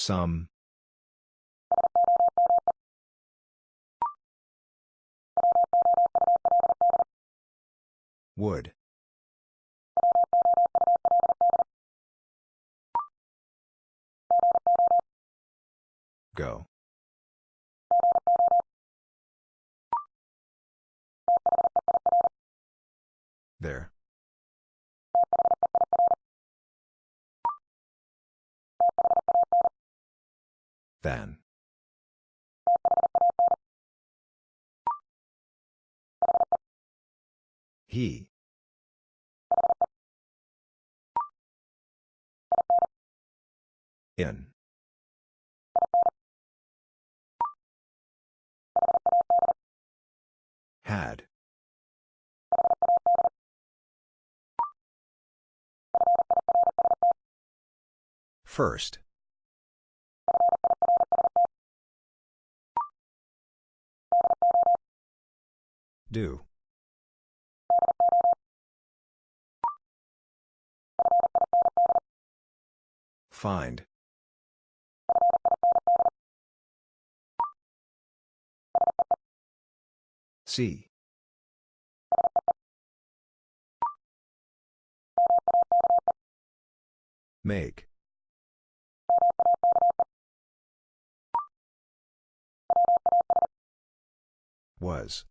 Some. Would. Go. There. Than. He. In. Had. First. Do. Find. See. Make. Was.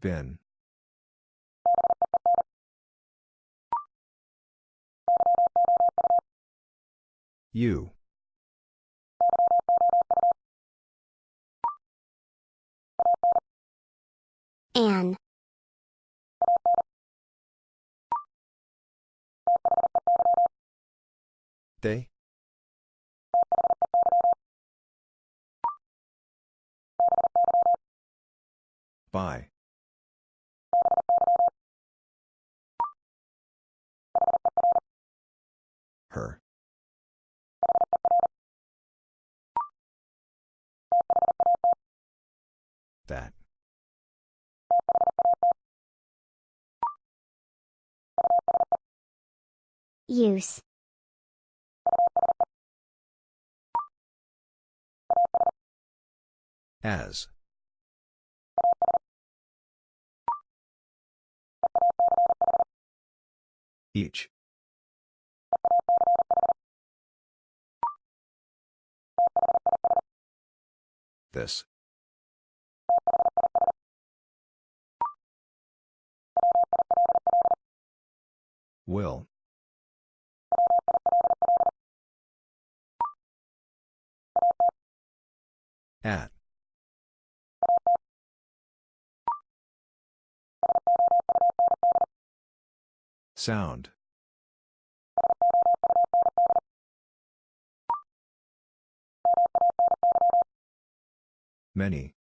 Been. You. An. They? By. Her. That. Use. As. Each. This. Will. At. Sound. Many.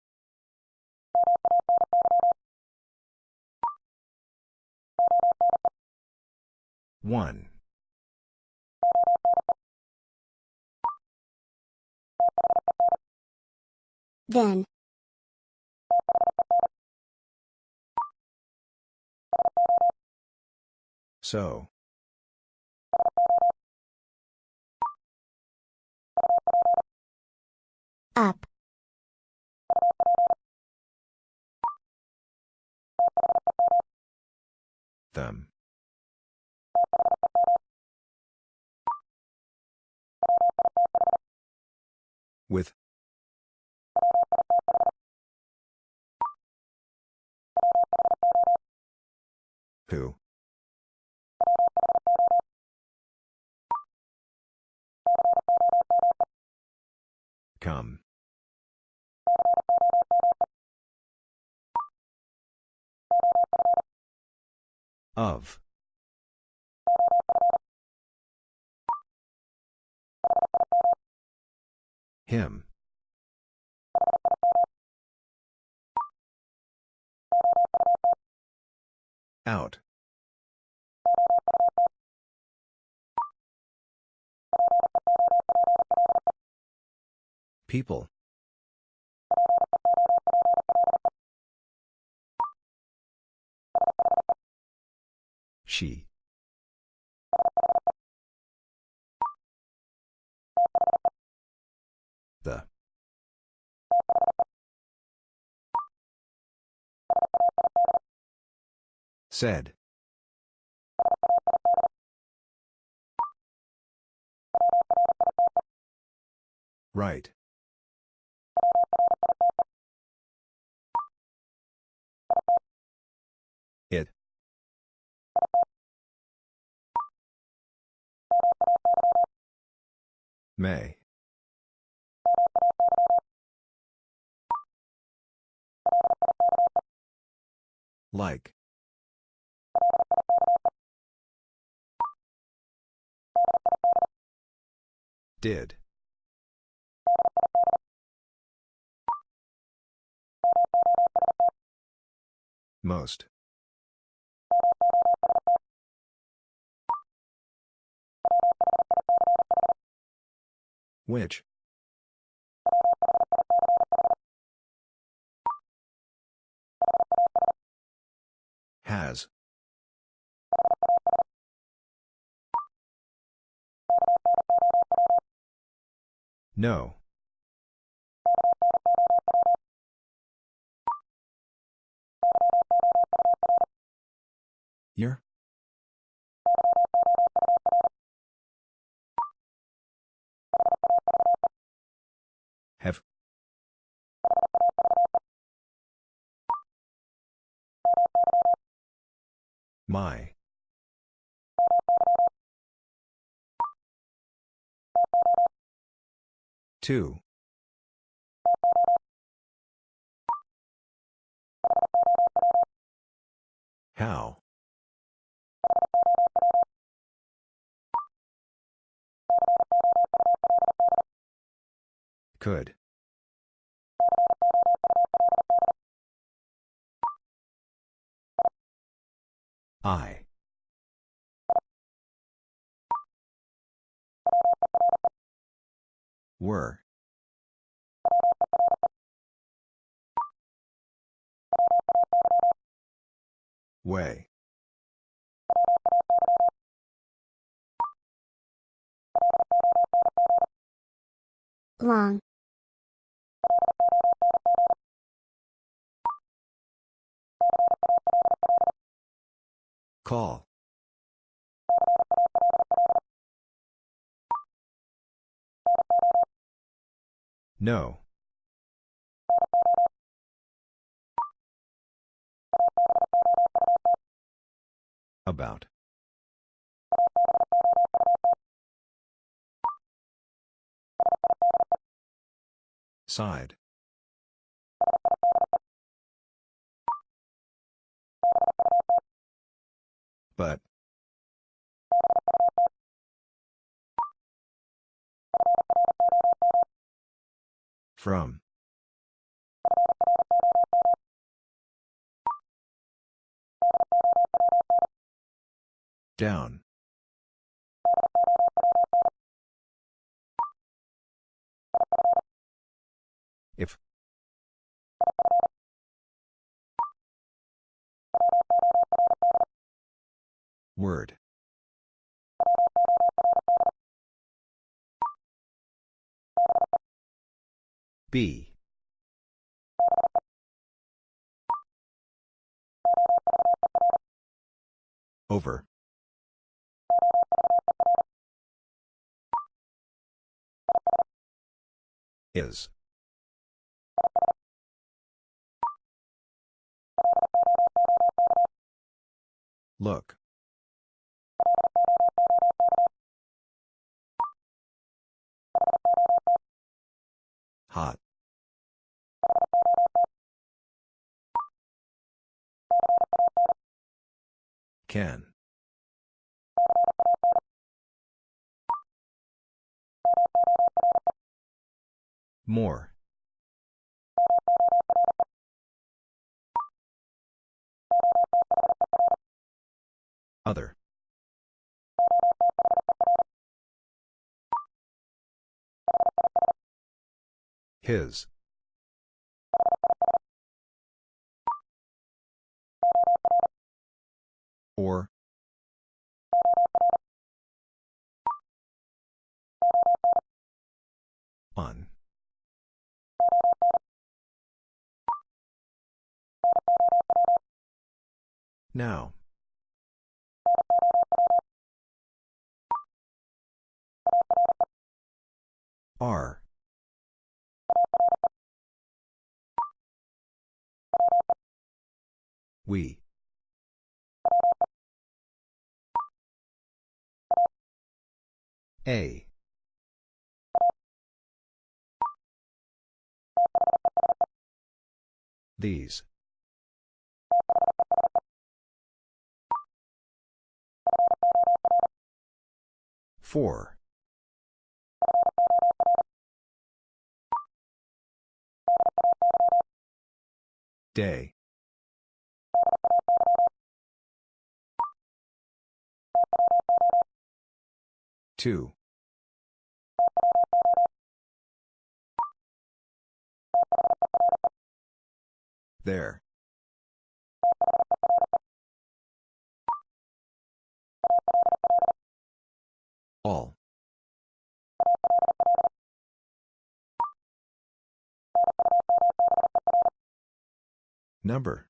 One. Then. So. Up. Them. With. Who? Come. Of. Him. Out. People. She. The. Said. Right. It. May. Like. Did. Most. Which? Has. No. Year? Have. My. Two. How? Could. I. Were. Way. Long. Call. No. About. Side. But. From. Down. If. Word. B. Over. Is. Look. Hot. Can. More. Other. His. Or. On. Now. R. We. A. These. Four. Day. Two. There. All. Number.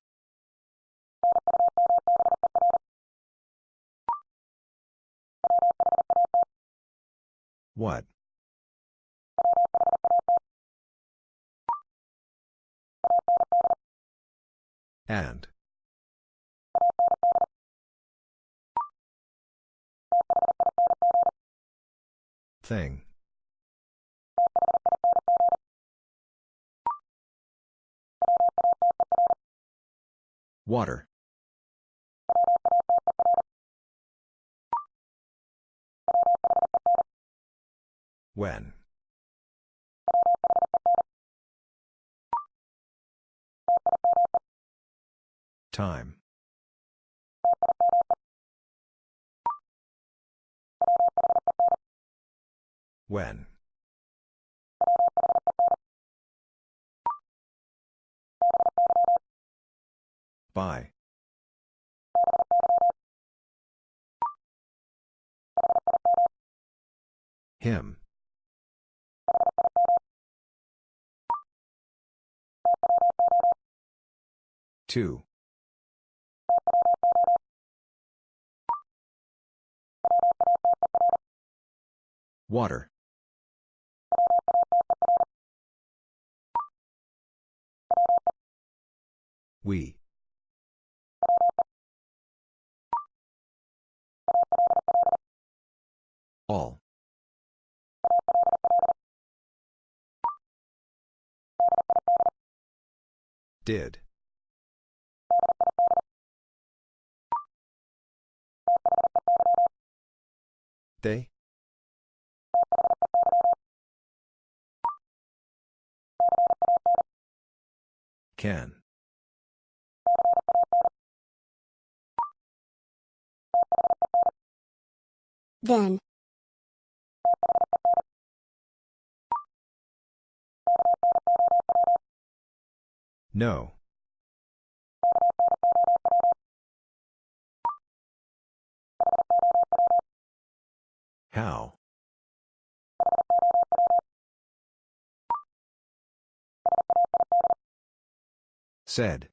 What? And. Thing. Water. When. Time. When. By. Him. Two. Water. We. All. Did. They? Can. Then. No. How? Said.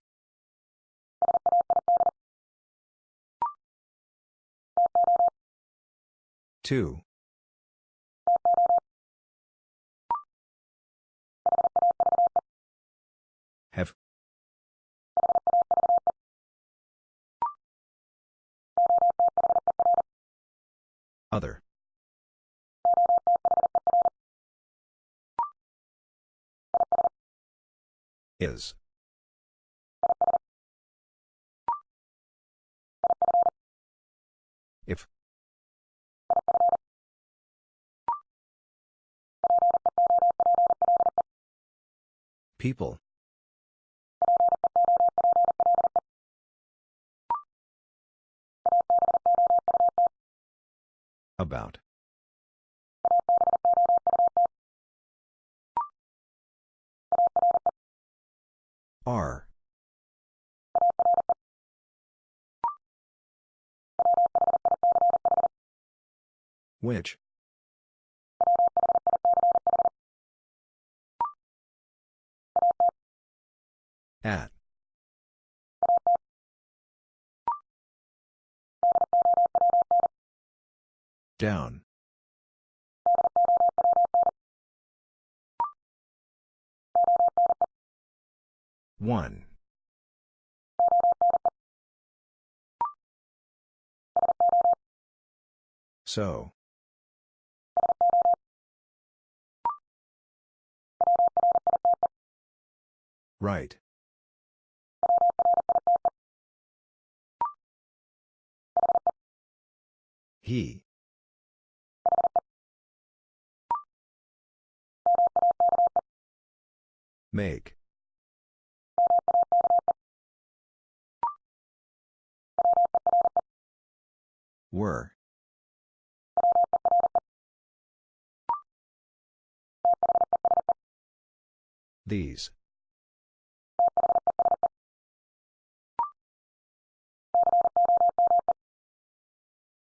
Two. Have. Other. Is. If. People. About. R. Which? At. Down. One. So. Right. He. Make. Were. These.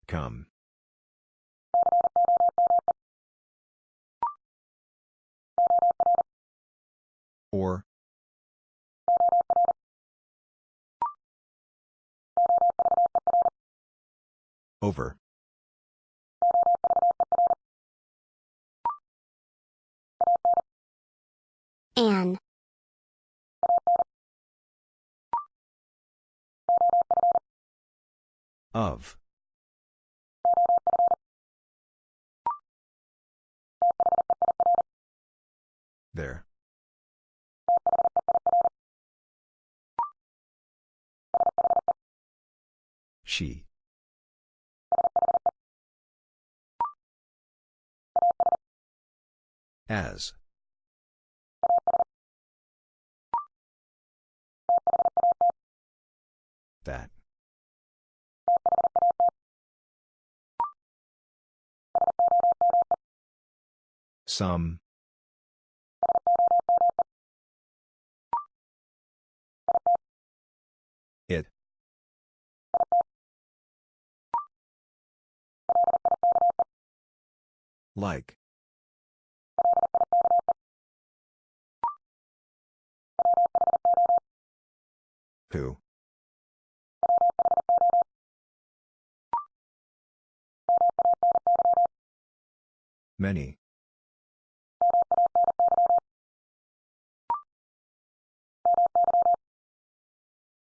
Come. Or. Over. An. Of. There. She. As. That. Some. Like. Who? Many.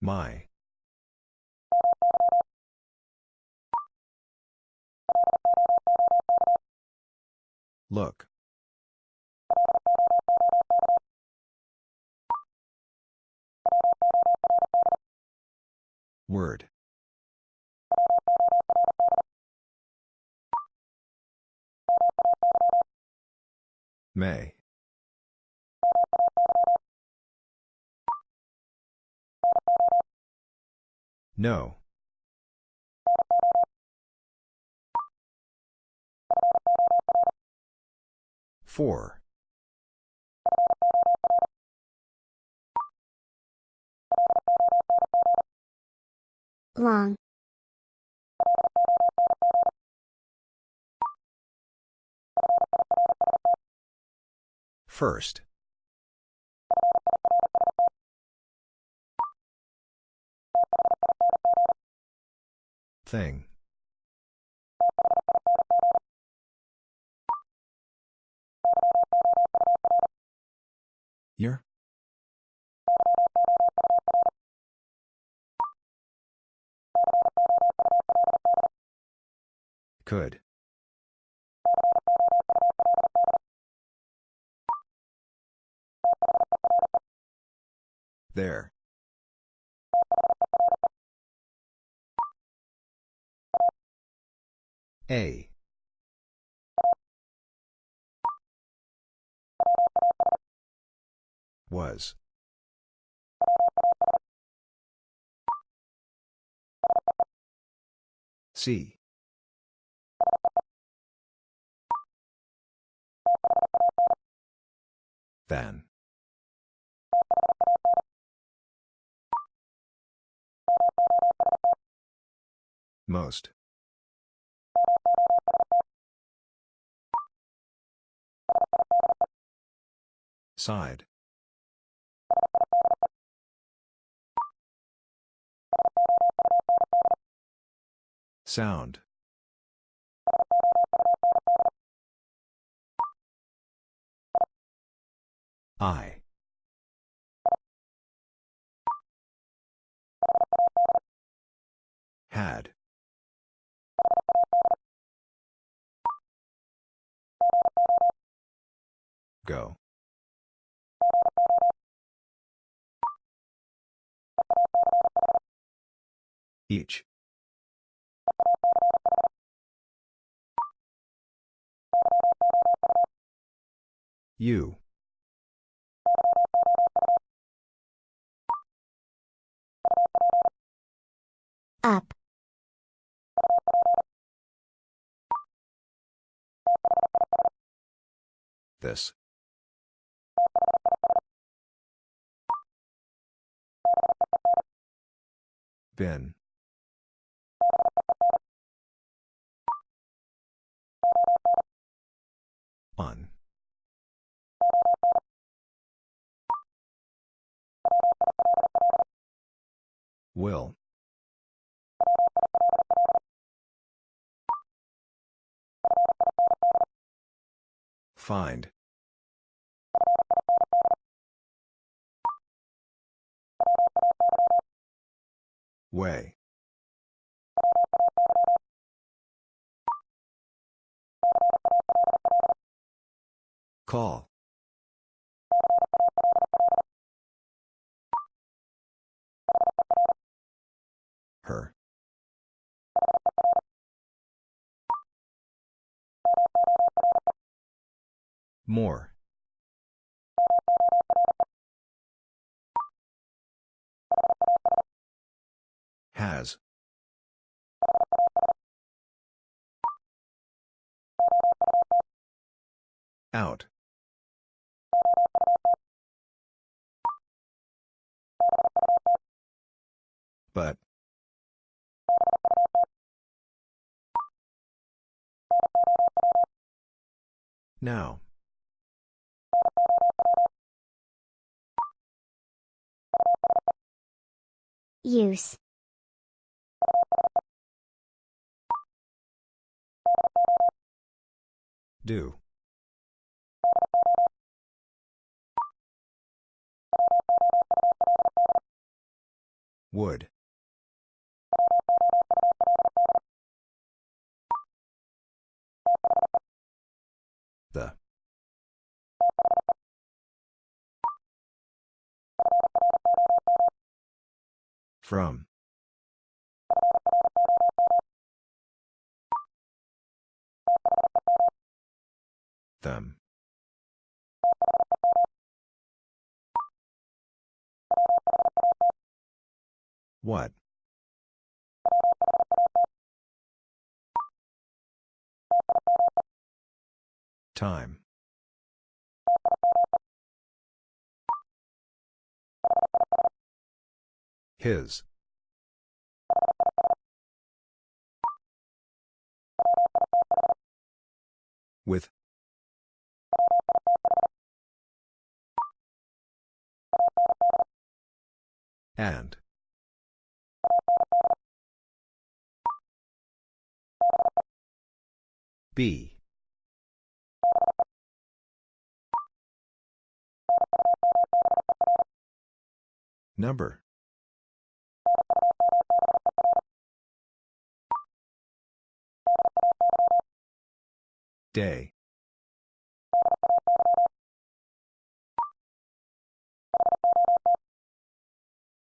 My. Look. Word. May. No. Four. Long. First. Thing. Year? Could. There. A. Was. See. Than. Most. Side. Sound. I. Had. Go. Each. You. Up. This. Been. On. Will. Find. Way. Call. Her. More. Has. Out. But. Now. Use. Do. Would. The. From. Them. What? Time. His. With. And. B. Number. Day.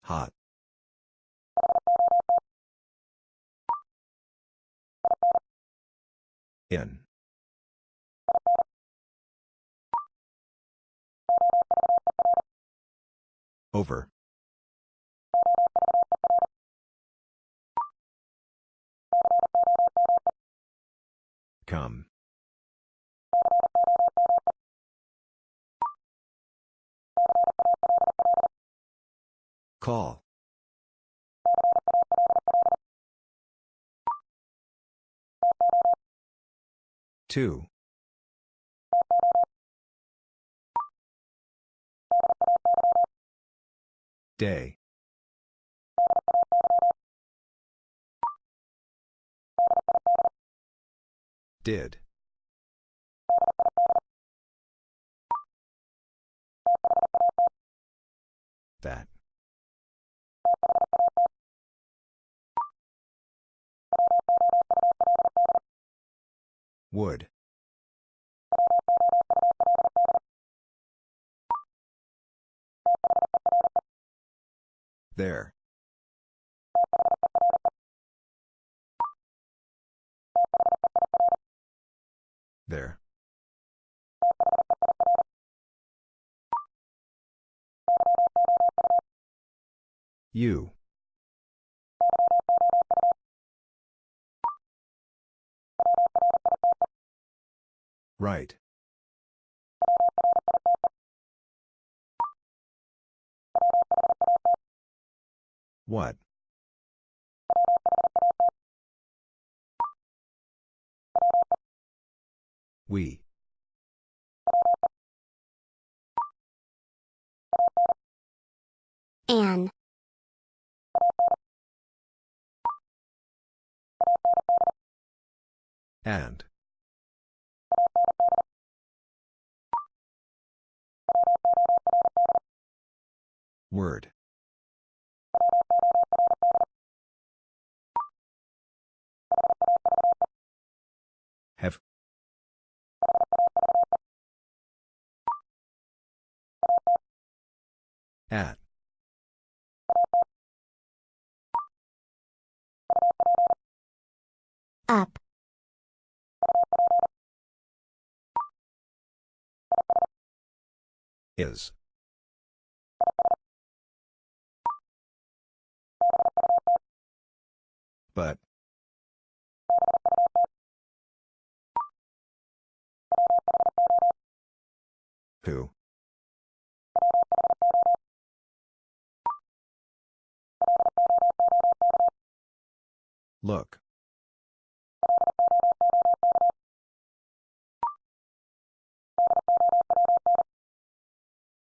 Hot. In. Over. Come. Call. Two. Day. Did. That. Would. There. There. You. Right. What? We. An. And. Word. Have. At. Up. Is. But. Who? Look.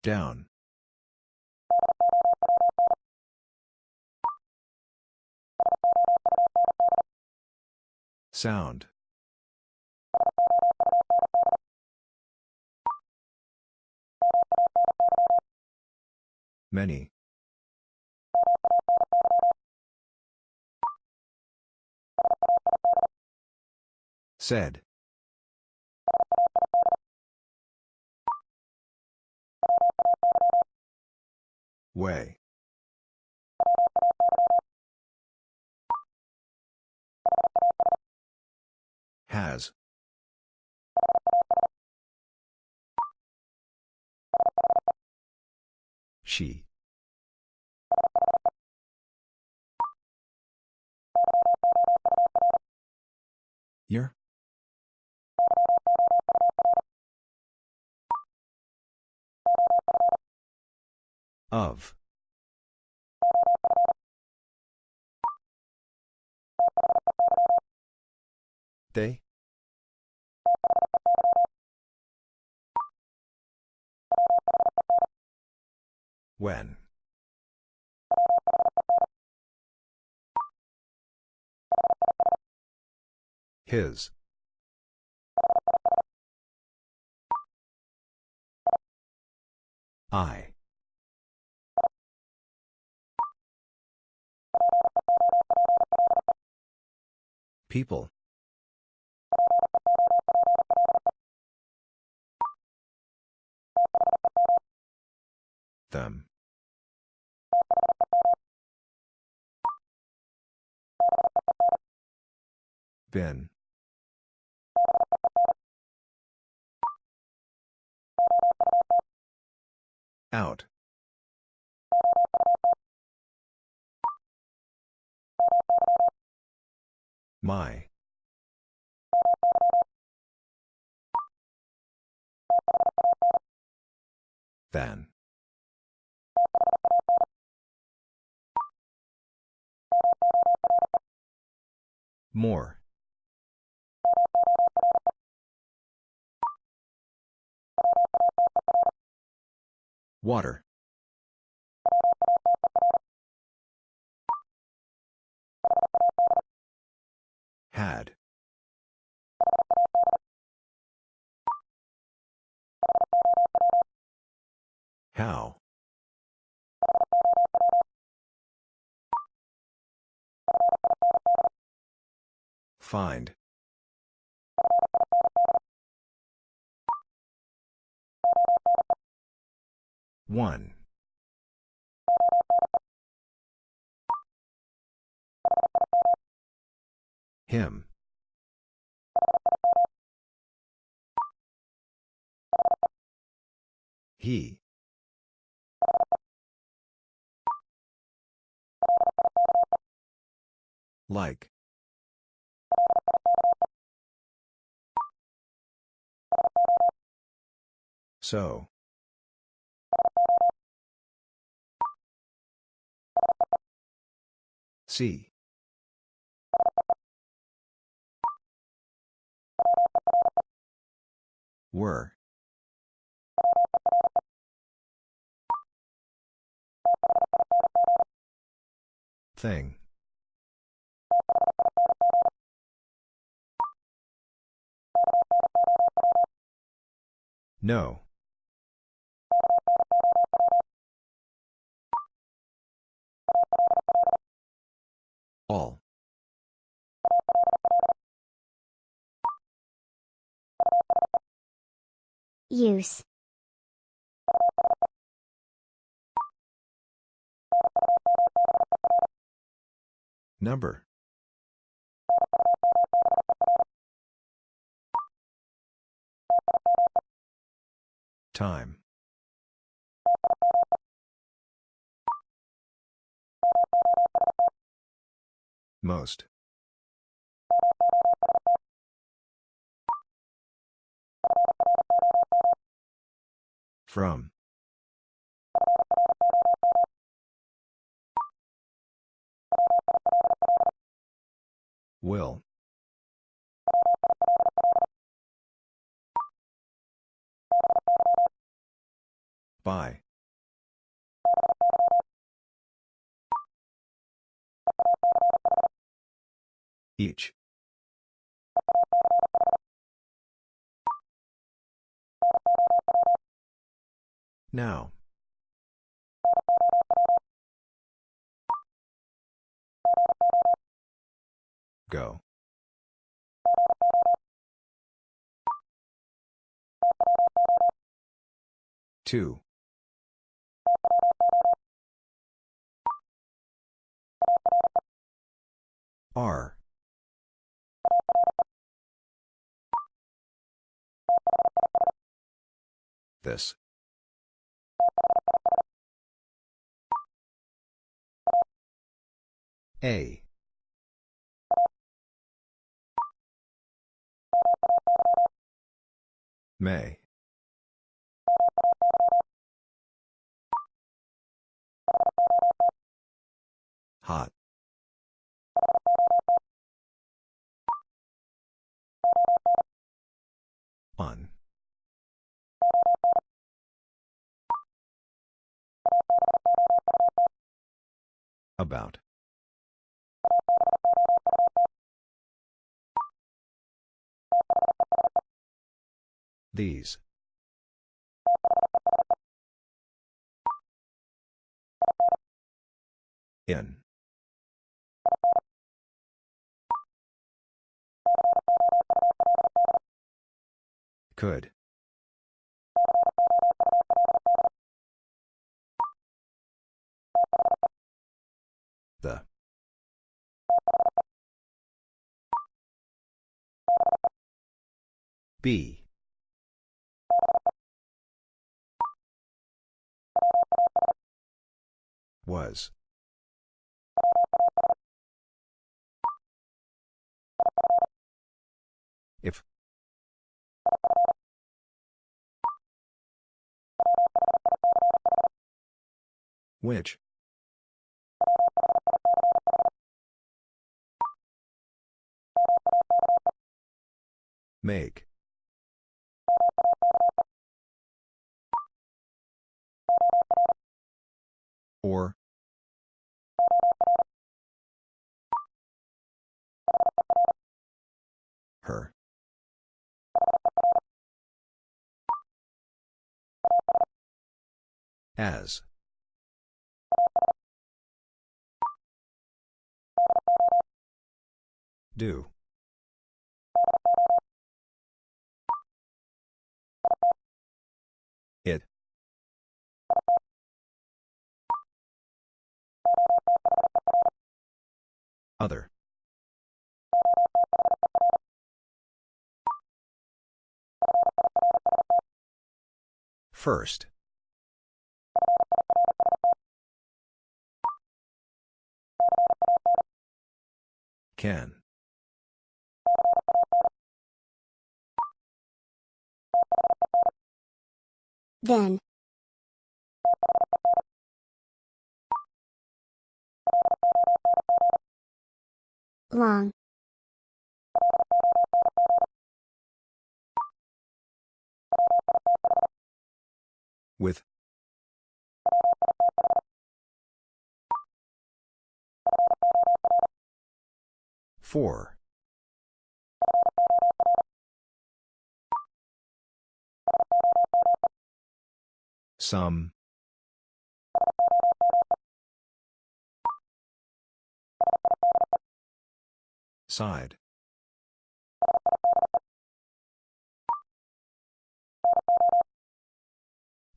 Down. Sound. Many. Said. Way. Has. She. Your. Of. They? When? His. I. People. Them. Been. Out. My. Than. More. Water. Had. How. Find. One. Him. He. Like. So. See. Were. Thing. No. All. Use. Number. Time. Most. From. Will. By. Each. Now. Go. Two. R. This. A. May. Hot. On. About. These. In. Could. The. B. Was. If. Which? Make. Or. As. Do. It. Other. First. Can. Then. Long. With. Four. Some. Side.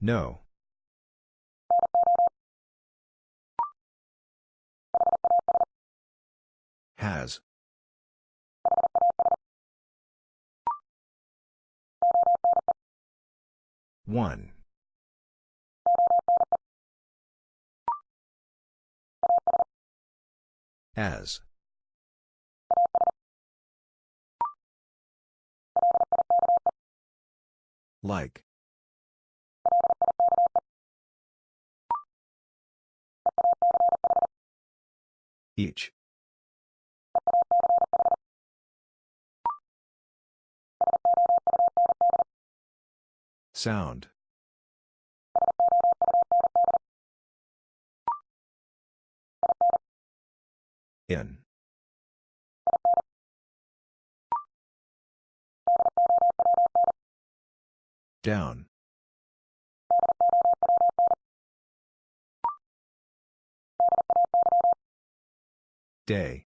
No. Has. One. As. Like. Each. Sound. In. Down. Day.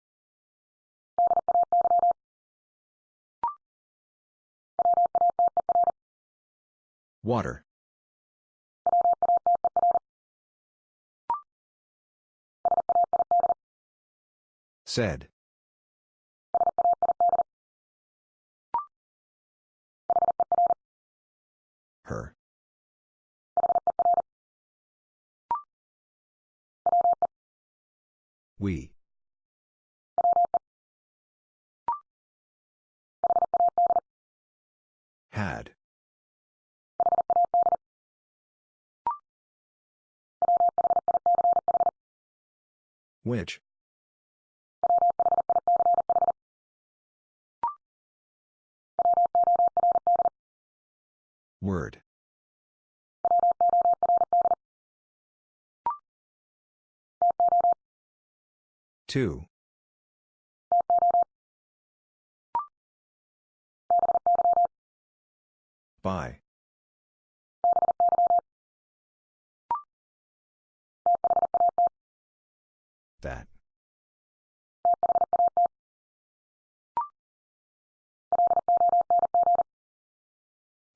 Water. Said. Her. We. Had. Which? Word. Two. By. That.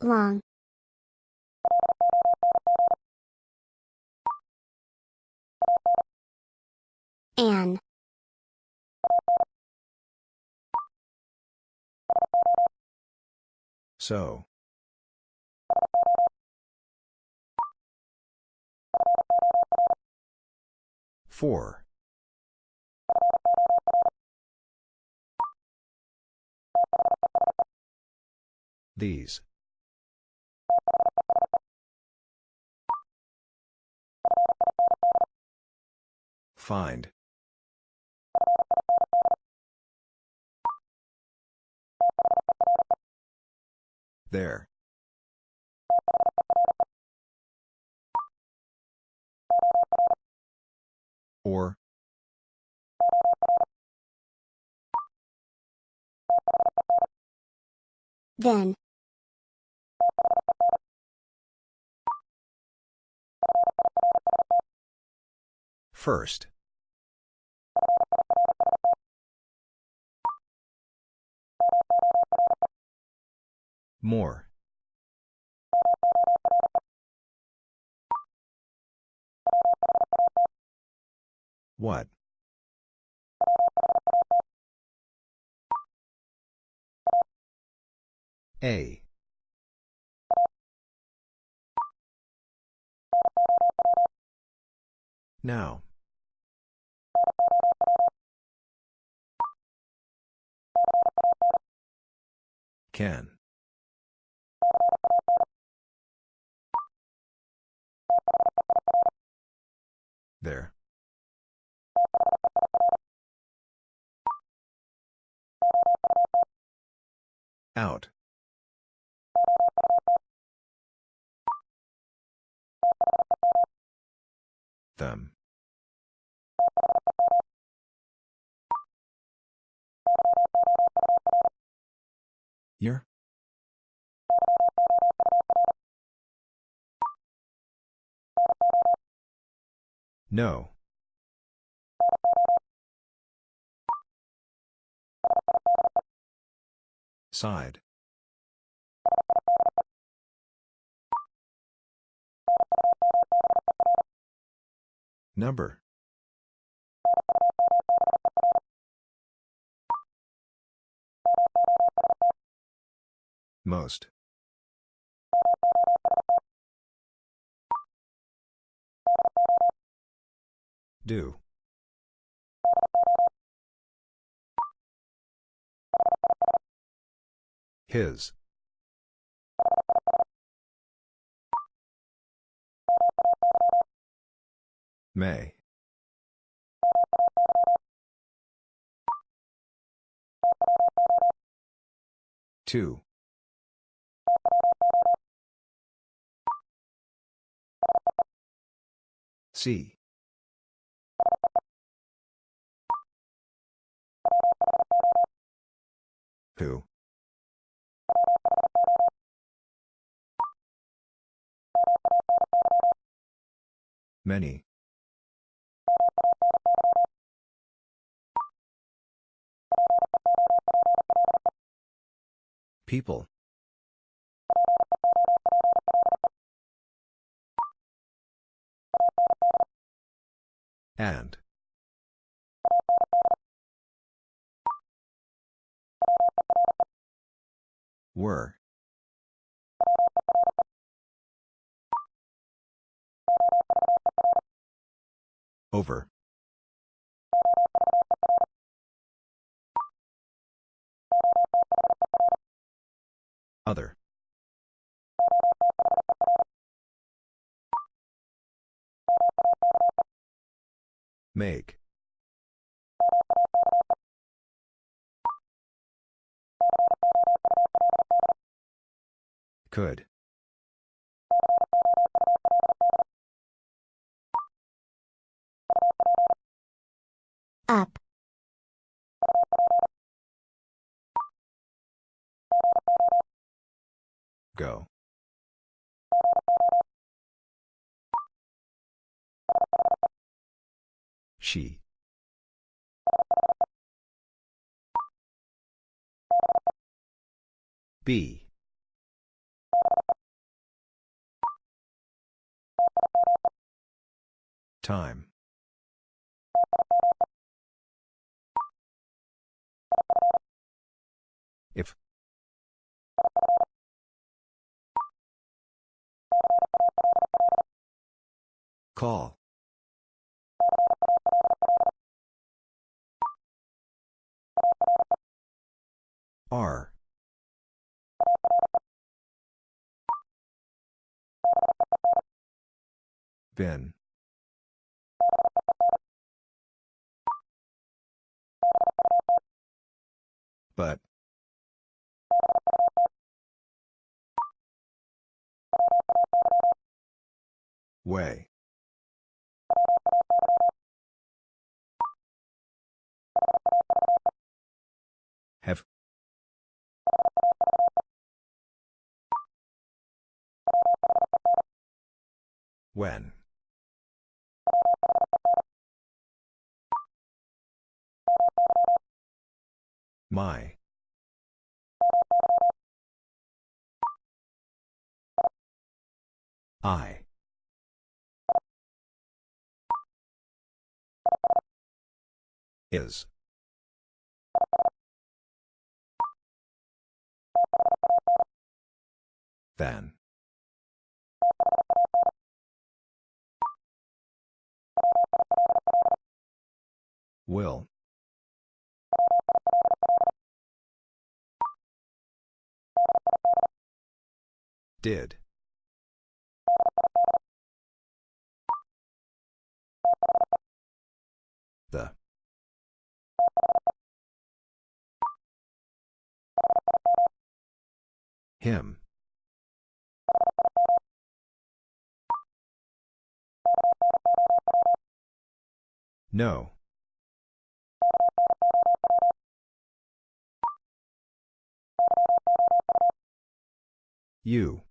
Long. An. So. Four. These. Find. There. Or. Then. First. More. What? A. Now. Can. There. Out. Them. Year? No. Side. Number. Most. Do. His. May. Two. C. Who? Many. People. And. Were. Over. Other. Make. Could. Up. Go. She. B. Time. If. Call. R. Been. But. Way. Have. When. My. I. Is. Than. Will. Did. The. Him. No. You.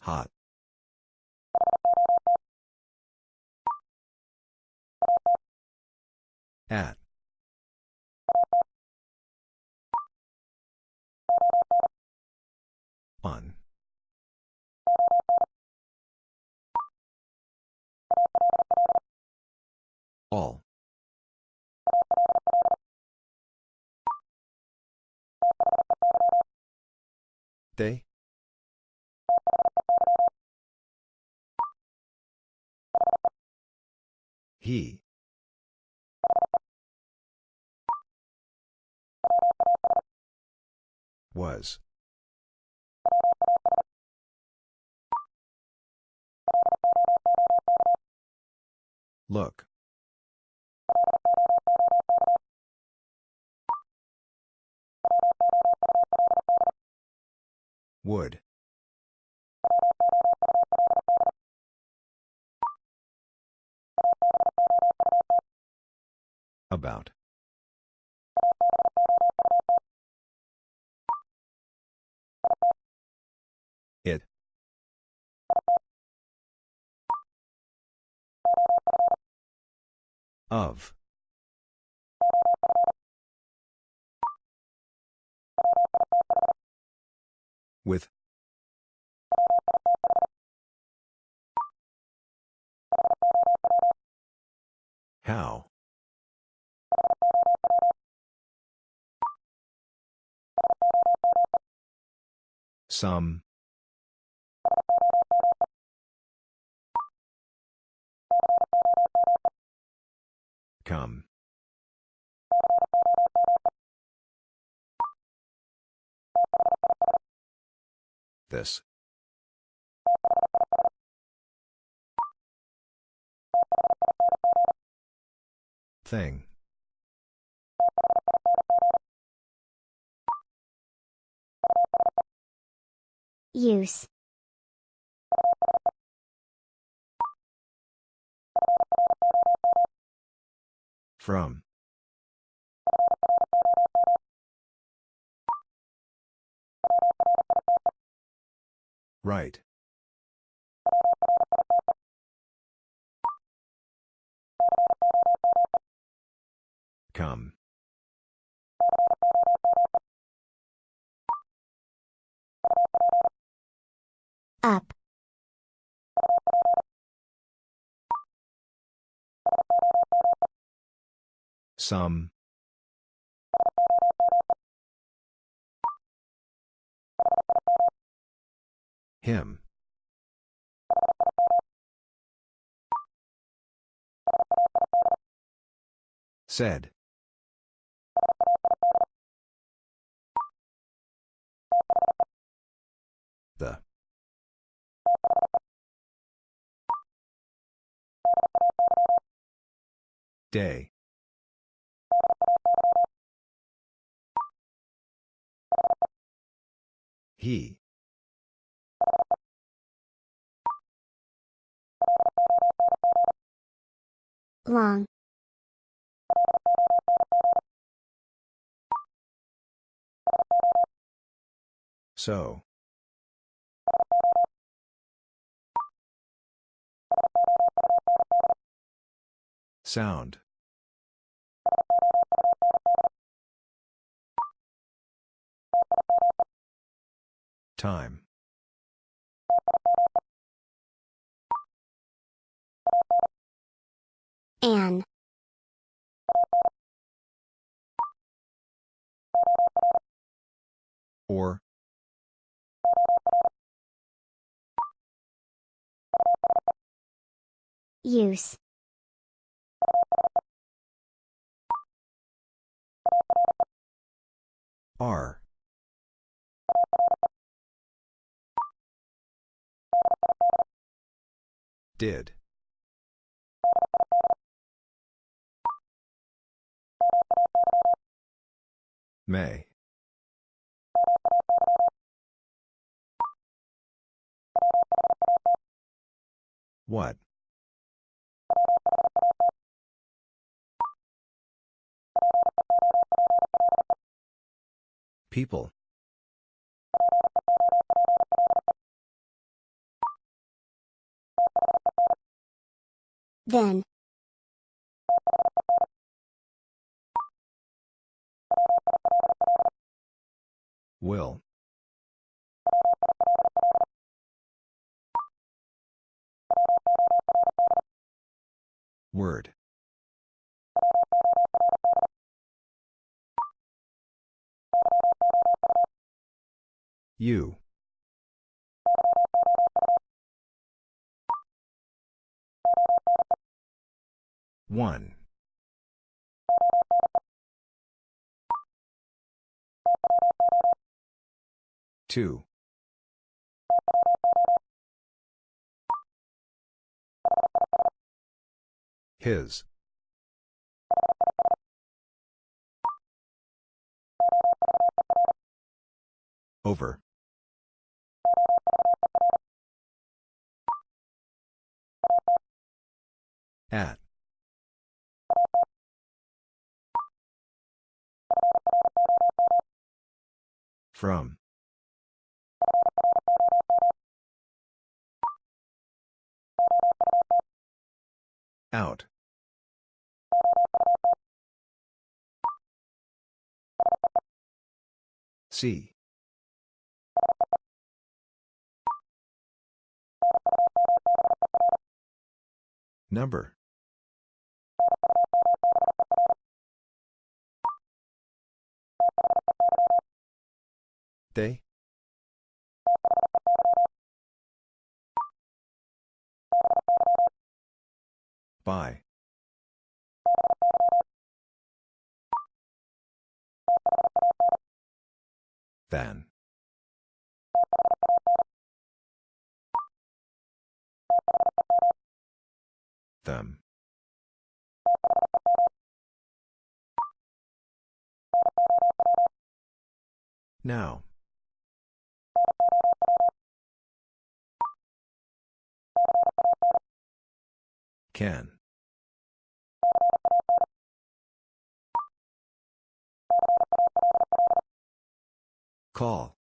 Hot. At. On. All. They? He. Was. Look. Would. About. It. Of. With. How? Some. Come. This. Thing. Use. From. Right. Come. Up. Some. Him. Said. The. Day. He. Long. So. Sound. Time. An. Or. Use. R. Did. May. What? People. Then. Will. Word. You. One. Two. His. Over. At. From. Out. See. Number. They? By. Then. Them. Now. Can. Call.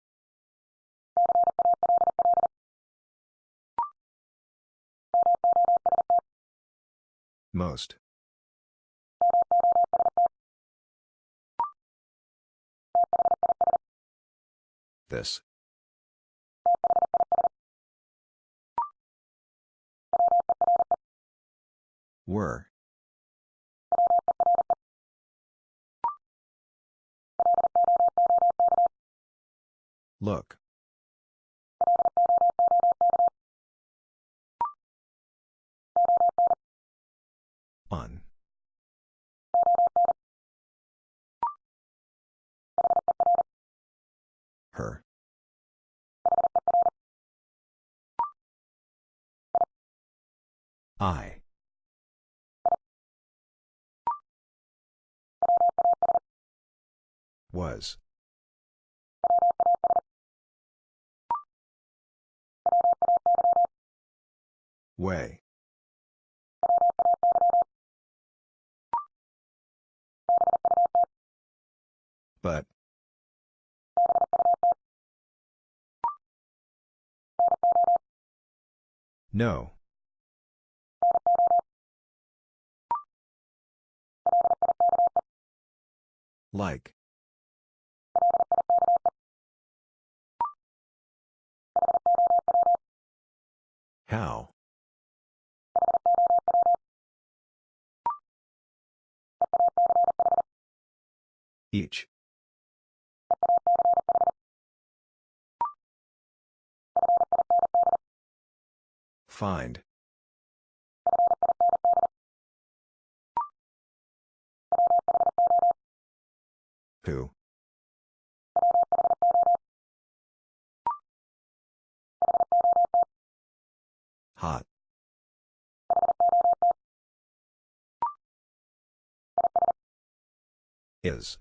Most. This. Were. Look. On. Her. I. Was. Way. But. No. Like. How? Each. Find. Who? Hot. Is.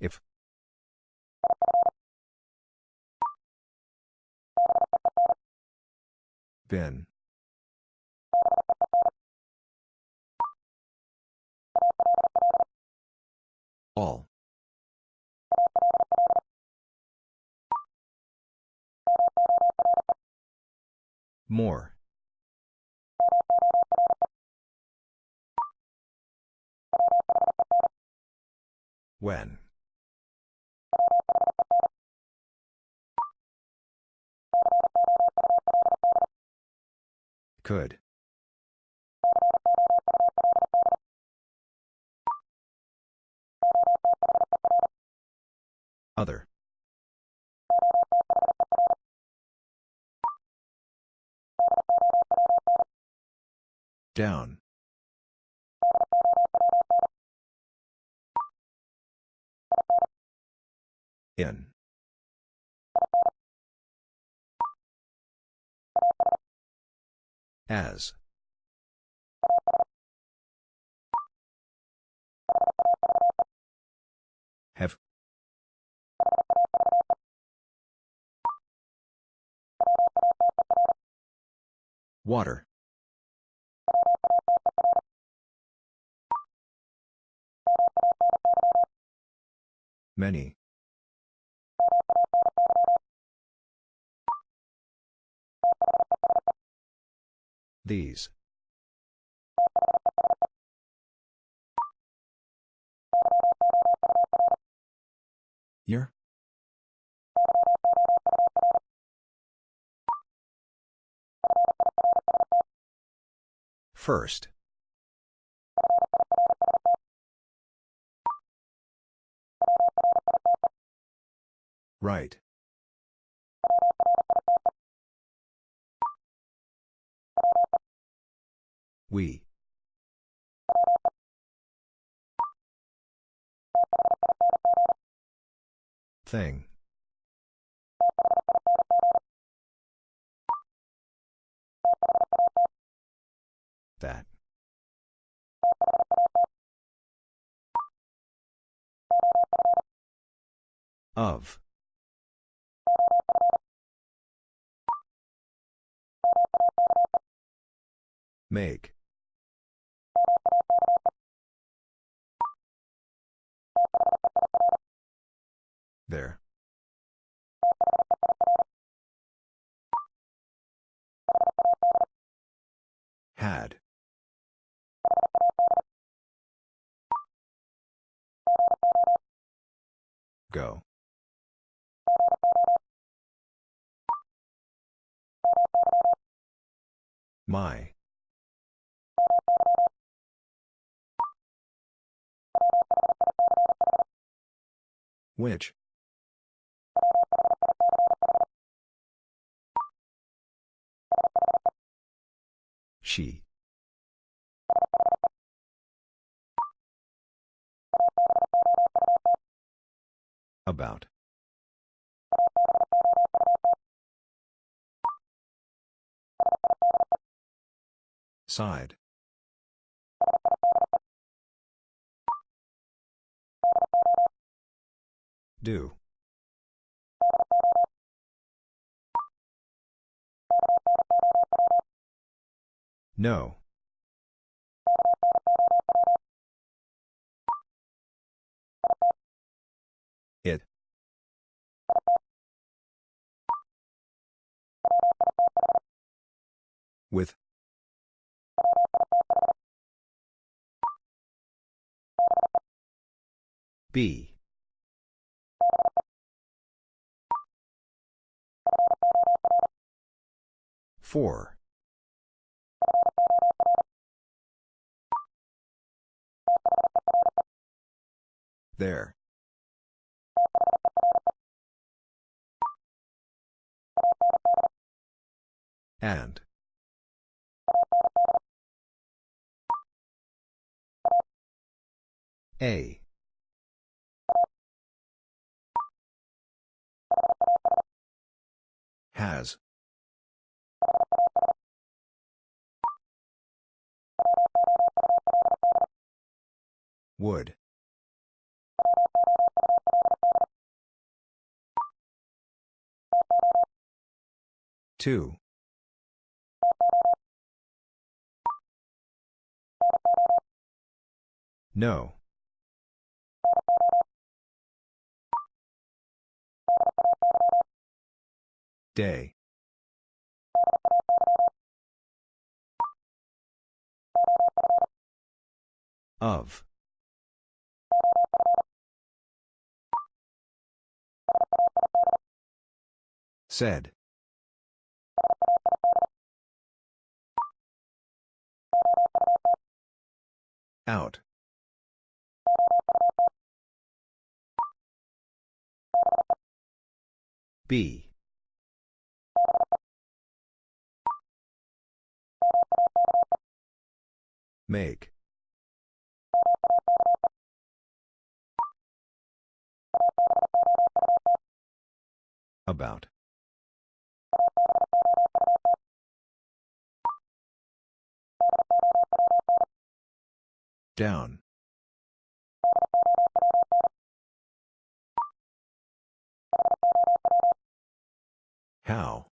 If. Been. All. More. When. Could. Other. Down. In. As. Water. Many. These. Year? First. Right. We. Thing. That. Of. Make. There. Had. Go. My. Which? She. About. Side. Do. No. With. B. Four. There. And. A. Has. Would. Two. No. Day. Of. Said. Out. B. Make. About. Down. How?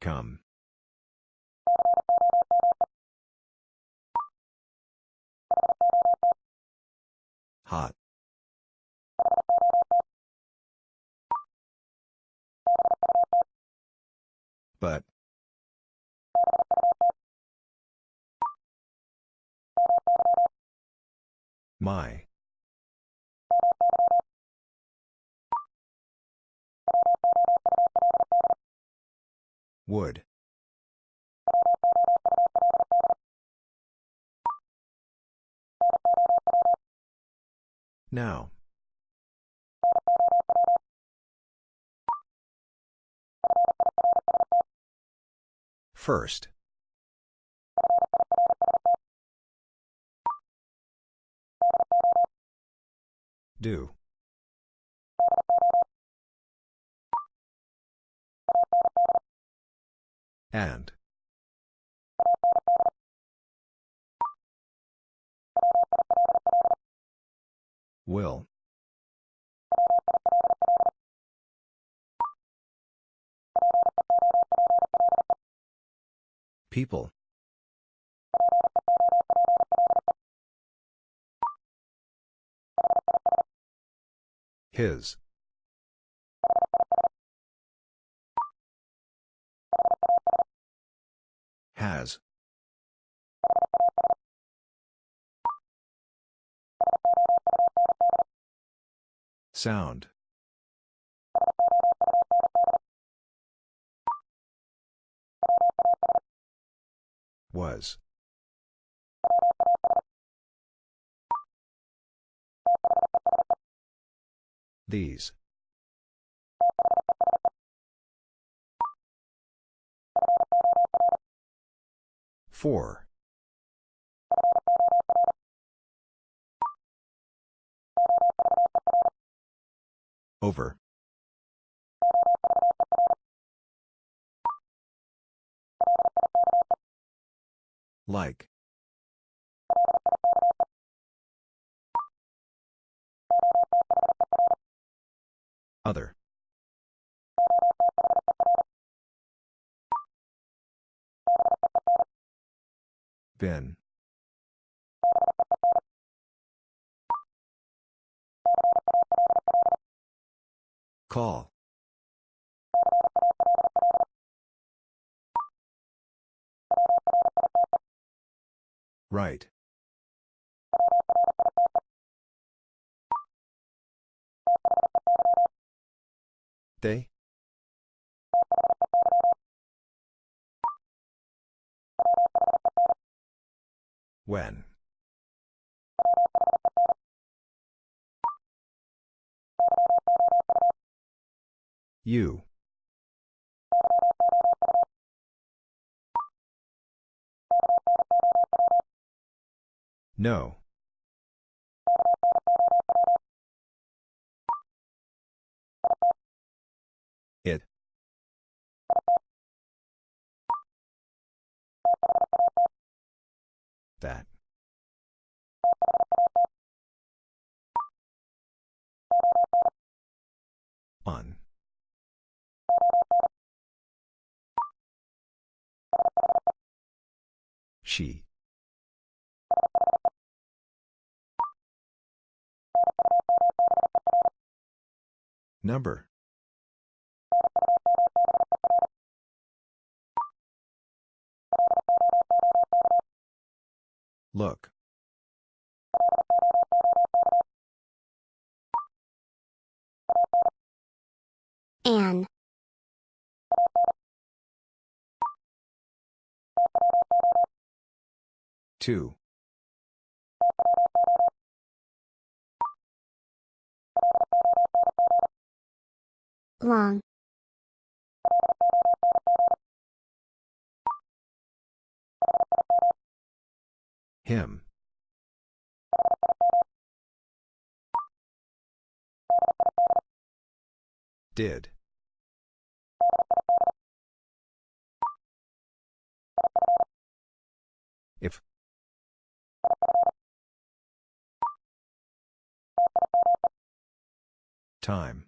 Come. Hot. But. My. Would. Now. First. Do. And. Will. People. His. Has. Sound. Was. These. Four. Over. Like. Other. Been. Call. Right. They? When? You. No. It. That. On. She. Number. Look. An. Two. Long. Him. Did. If. Time.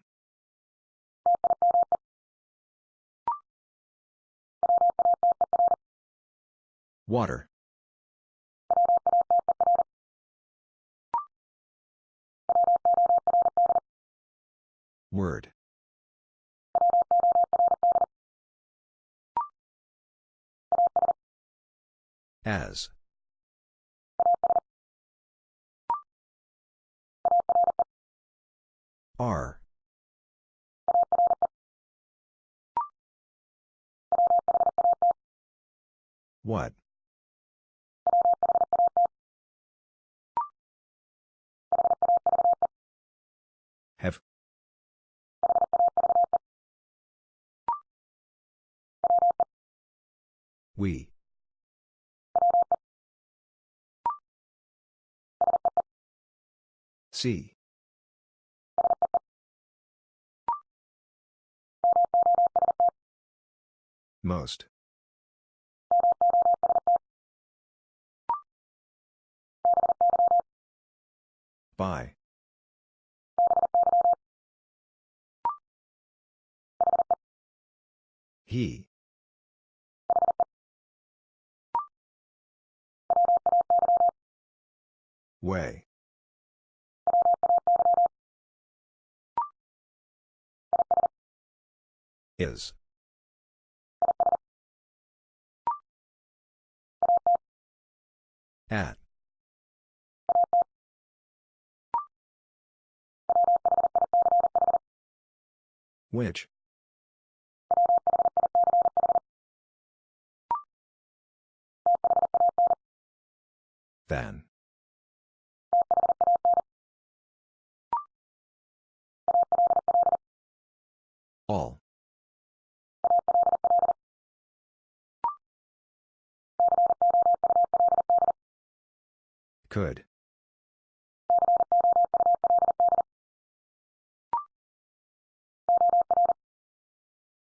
Water. Word. As. Are. What? We. See. Most. By. He. Way. Is. At. Which? Then. All. Could.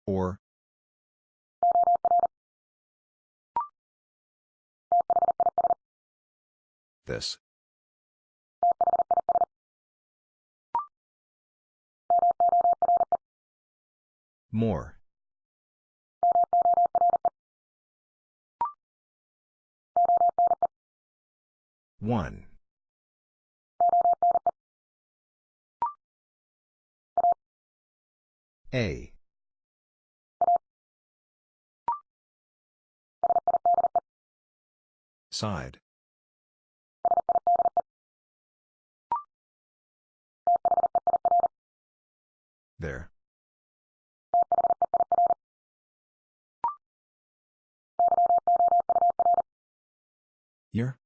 Or. This. More. One. A. Side. There. Here?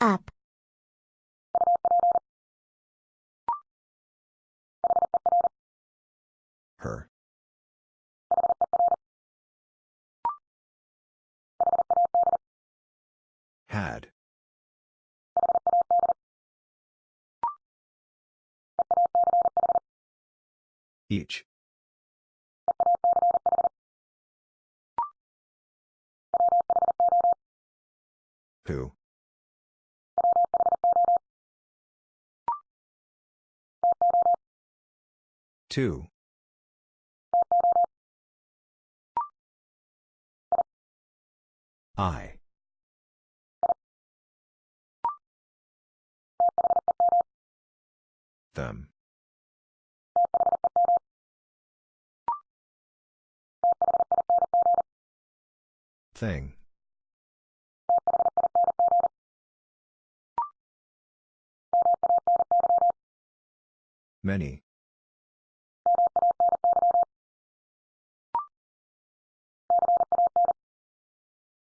Up. Her. Had. Each. Who? Two. I. Them. Thing. Many.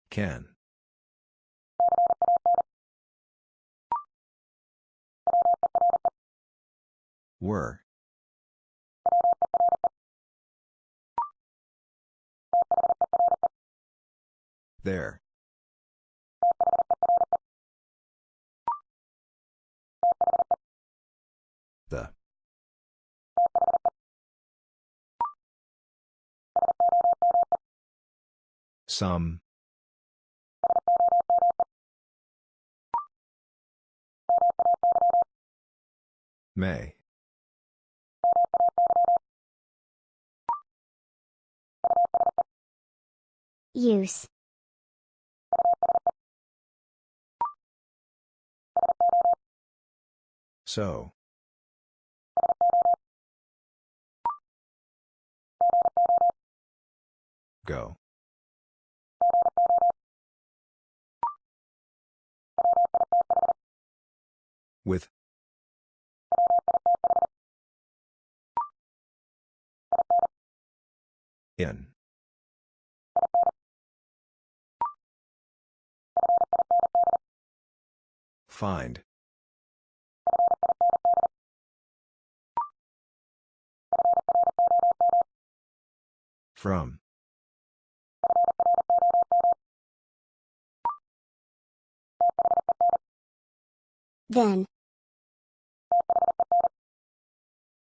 Can. Were. There. The. Some. May. Use. So. Go. With. In. Find. From. Then.